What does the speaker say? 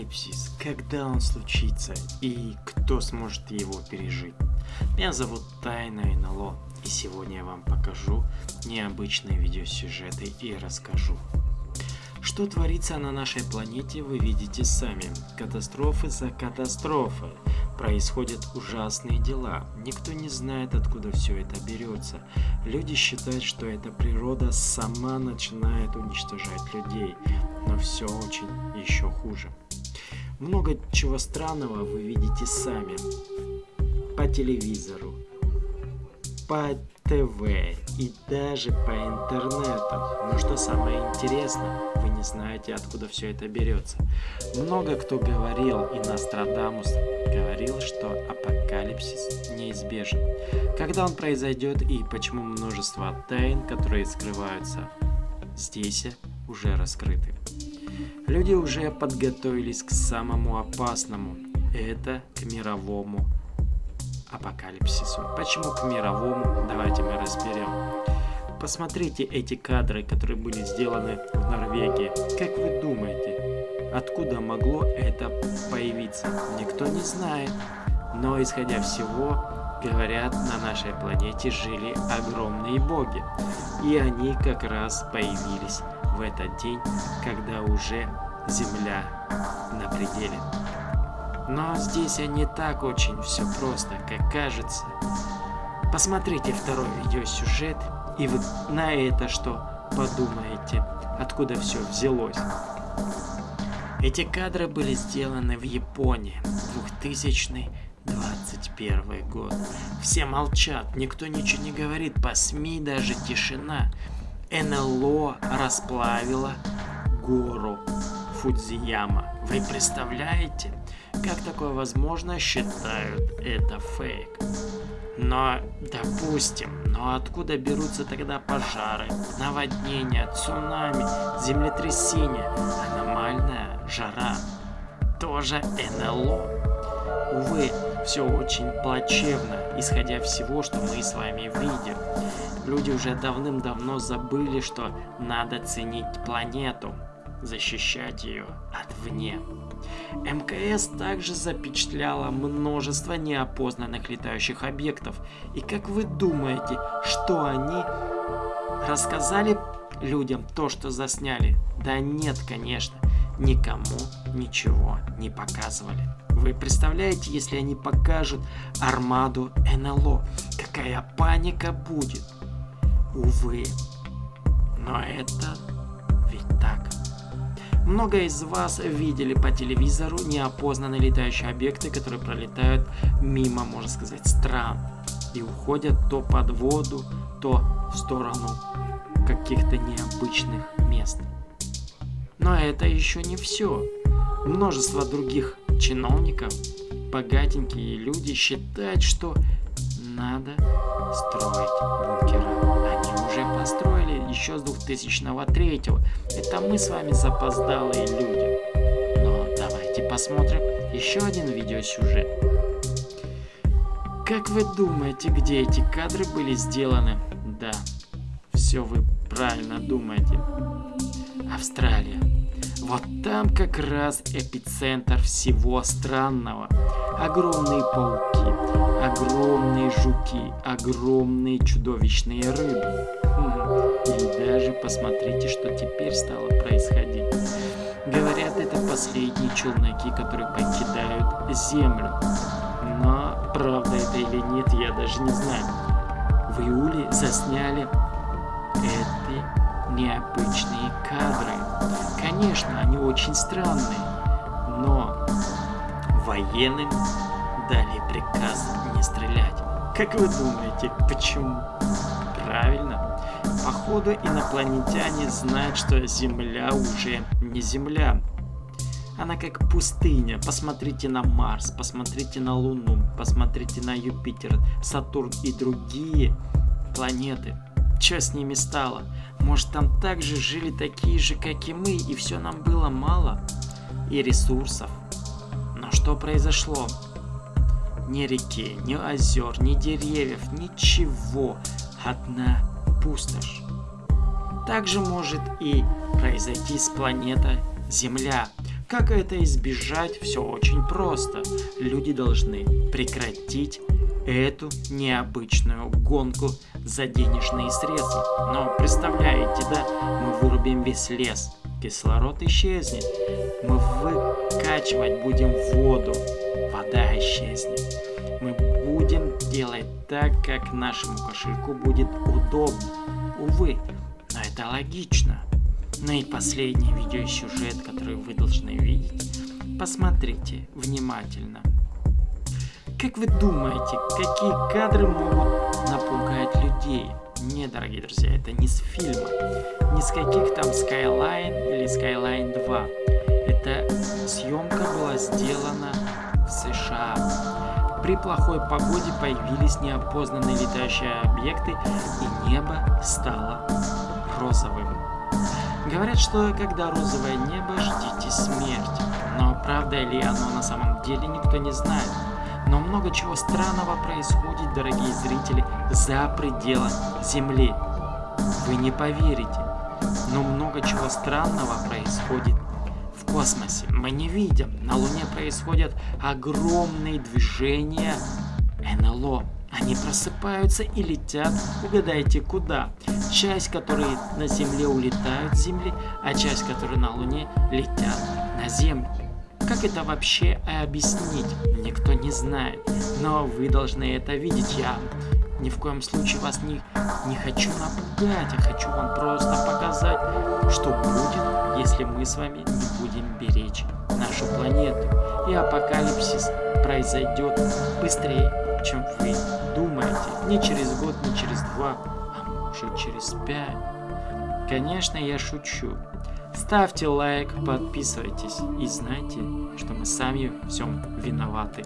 Апокалипсис, когда он случится и кто сможет его пережить? Меня зовут Тайна НЛО, и сегодня я вам покажу необычные видеосюжеты и расскажу. Что творится на нашей планете, вы видите сами. Катастрофы за катастрофой. Происходят ужасные дела. Никто не знает, откуда все это берется. Люди считают, что эта природа сама начинает уничтожать людей. Но все очень еще хуже. Много чего странного вы видите сами. По телевизору, по ТВ и даже по интернету. Но что самое интересное, вы не знаете, откуда все это берется. Много кто говорил, и Нострадамус говорил, что апокалипсис неизбежен. Когда он произойдет и почему множество тайн, которые скрываются здесь, уже раскрыты. Люди уже подготовились к самому опасному. Это к мировому апокалипсису. Почему к мировому? Давайте мы разберем. Посмотрите эти кадры, которые были сделаны в Норвегии. Как вы думаете, откуда могло это появиться? Никто не знает. Но исходя всего, говорят, на нашей планете жили огромные боги. И они как раз появились в этот день, когда уже Земля на пределе. Но здесь не так очень все просто, как кажется. Посмотрите второй видеосюжет, и вы на это что подумаете, откуда все взялось. Эти кадры были сделаны в Японии, 2021 год. Все молчат, никто ничего не говорит, по СМИ даже тишина. НЛО расплавило гору Фудзияма. Вы представляете? Как такое возможно, считают это фейк. Но, допустим, но откуда берутся тогда пожары, наводнения, цунами, землетрясения, аномальная жара? Тоже НЛО. Увы, все очень плачевно, исходя всего, что мы с вами видим. Люди уже давным-давно забыли, что надо ценить планету, защищать ее от вне. МКС также запечатляла множество неопознанных летающих объектов. И как вы думаете, что они рассказали людям то, что засняли? Да нет, конечно, никому ничего не показывали. Вы представляете, если они покажут армаду НЛО, какая паника будет? Увы, но это ведь так. Много из вас видели по телевизору неопознанные летающие объекты, которые пролетают мимо, можно сказать, стран и уходят то под воду, то в сторону каких-то необычных мест. Но это еще не все. Множество других чиновников, богатенькие люди считают, что надо строить бункеры. Они уже построили еще с 2003 Это мы с вами запоздалые люди. Но давайте посмотрим еще один видеосюжет. Как вы думаете, где эти кадры были сделаны? Да, все вы правильно думаете. Австралия. Вот там как раз эпицентр всего странного. Огромные пауки, огромные жуки, огромные чудовищные рыбы. И даже посмотрите, что теперь стало происходить. Говорят, это последние челноки, которые покидают Землю. Но правда это или нет, я даже не знаю. В июле засняли эти необычные кадры. Конечно, они очень странные, но военным дали приказ не стрелять. Как вы думаете, почему? Правильно. Походу инопланетяне знают, что Земля уже не Земля. Она как пустыня. Посмотрите на Марс, посмотрите на Луну, посмотрите на Юпитер, Сатурн и другие планеты. Что с ними стало? Может там также жили такие же, как и мы, и все нам было мало? И ресурсов. Но что произошло? Ни реки, ни озер, ни деревьев, ничего. Одна пустошь. Также может и произойти с планетой Земля. Как это избежать? Все очень просто. Люди должны прекратить эту необычную гонку за денежные средства. Но представляете, да, мы вырубим весь лес, кислород исчезнет, мы выкачивать будем воду, вода исчезнет. Мы будем делать так, как нашему кошельку будет удобно. Увы, но это логично. Ну и последний видеосюжет, который вы должны видеть. Посмотрите внимательно. Как вы думаете, какие кадры могут напугать людей? Нет, дорогие друзья, это не с фильма, не с каких там Skyline или Skyline 2. Эта съемка была сделана в США. При плохой погоде появились неопознанные летающие объекты, и небо стало розовым. Говорят, что когда розовое небо, ждите смерти. Но правда ли оно на самом деле, никто не знает. Но много чего странного происходит, дорогие зрители, за пределами Земли. Вы не поверите, но много чего странного происходит в космосе. Мы не видим. На Луне происходят огромные движения НЛО. Они просыпаются и летят, угадайте куда. Часть, которые на Земле улетают с Земли, а часть, которые на Луне летят на Землю. Как это вообще объяснить, никто не знает. Но вы должны это видеть. Я ни в коем случае вас не, не хочу напугать, а хочу вам просто показать, что будет, если мы с вами не будем беречь нашу планету. И апокалипсис произойдет быстрее, чем вы думаете. Не через год, не через два, а может через пять. Конечно, я шучу. Ставьте лайк, подписывайтесь и знайте, что мы сами всем виноваты.